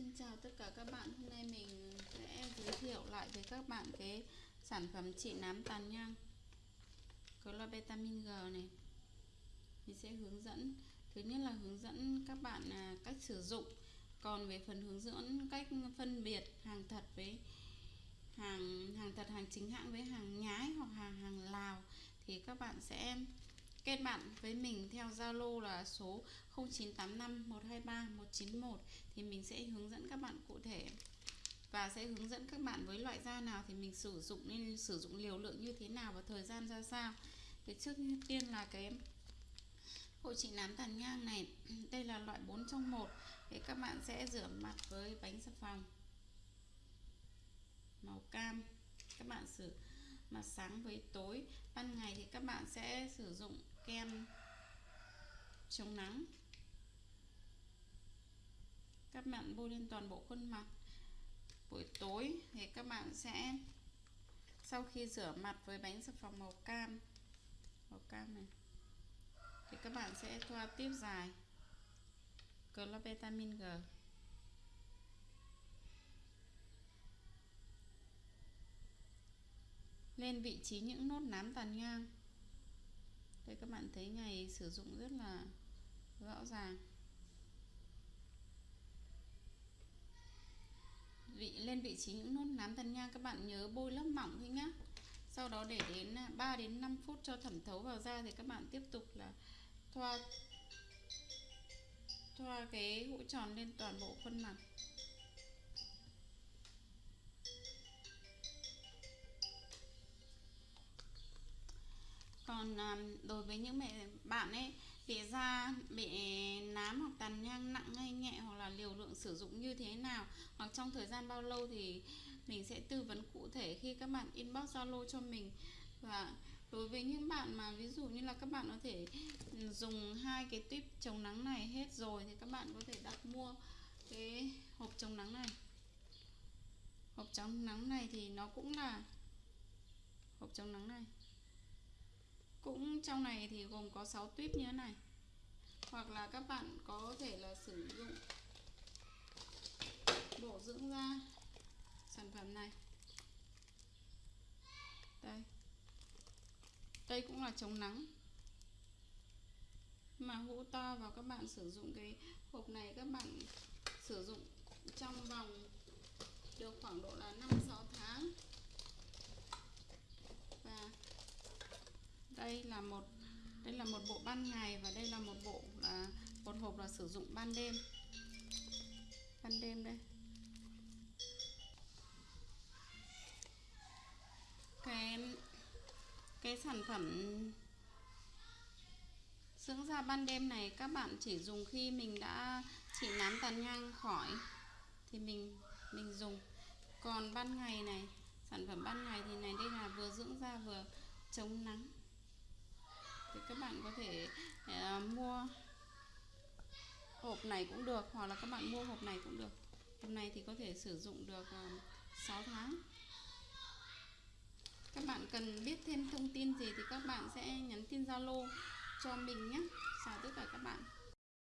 Xin chào tất cả các bạn. Hôm nay mình sẽ giới thiệu lại với các bạn cái sản phẩm trị nám tàn nhang. Clobetamin G này. Mình sẽ hướng dẫn, Thứ nhất là hướng dẫn các bạn à, cách sử dụng. Còn về phần hướng dẫn cách phân biệt hàng thật với hàng hàng thật, hàng chính hãng với hàng nhái hoặc hàng hàng Lào thì các bạn sẽ kết bạn với mình theo Zalo là số 0985 123 191 thì mình sẽ hướng dẫn các bạn cụ thể. Và sẽ hướng dẫn các bạn với loại da nào thì mình sử dụng nên sử dụng liều lượng như thế nào và thời gian ra sao. Thì trước tiên là cái hội trị nám tàn nhang này, đây là loại 4 trong 1 thì các bạn sẽ rửa mặt với bánh xà phòng. Màu cam. Các bạn sử mặt sáng với tối. Ban ngày thì các bạn sẽ sử dụng kem chống nắng. Các bạn bôi lên toàn bộ khuôn mặt. Buổi tối thì các bạn sẽ, sau khi rửa mặt với bánh xà phòng màu cam màu cam này, thì các bạn sẽ thoa tiếp dài. Clobetamin G. Lên vị trí những nốt nám tàn nhang đây các bạn thấy ngày sử dụng rất là rõ ràng. Vị, lên vị trí những nốt nám tàn nhang các bạn nhớ bôi lớp mỏng thôi nhá. Sau đó để đến à, 3 đến 5 phút cho thẩm thấu vào da thì các bạn tiếp tục là thoa thoa cái hũ tròn lên toàn bộ khuôn mặt. Còn à, đối với những mẹ, bạn ấy bị da bị nám hoặc tàn nhang nặng hay nhẹ hoặc là liều lượng sử dụng như thế nào, hoặc trong thời gian bao lâu thì mình sẽ tư vấn cụ thể khi các bạn inbox zalo cho mình. Và đối với những bạn mà ví dụ như là các bạn có thể dùng hai cái tuyếp chống nắng này hết rồi thì các bạn có thể đặt mua cái hộp chống nắng này. Hộp chống nắng này thì nó cũng là hộp chống nắng này cũng trong này thì gồm có 6 tuyếp như thế này. Hoặc là các bạn có thể là sử dụng bổ dưỡng da sản phẩm này. Đây. Đây cũng là chống nắng. Mà hũ to và các bạn sử dụng cái hộp này các bạn sử dụng trong vòng được khoảng độ là 5 tháng và đây là một, đây là một bộ ban ngày và đây là một bộ là một hộp là sử dụng ban đêm. Ban đêm đây. Cái cái sản phẩm dưỡng da ban đêm này các bạn chỉ dùng khi mình đã, chỉ nám tàn nhang khỏi thì mình mình dùng. Còn ban ngày này, sản phẩm ban ngày thì này, đây là vừa dưỡng da vừa chống nắng thì các bạn có thể uh, mua hộp này cũng được hoặc là các bạn mua hộp này cũng được. Hộp này thì có thể sử dụng được à, uh, 6 tháng. Các bạn cần biết thêm thông tin gì thì các bạn sẽ nhắn tin Zalo cho mình nhé. Chào tất cả các bạn.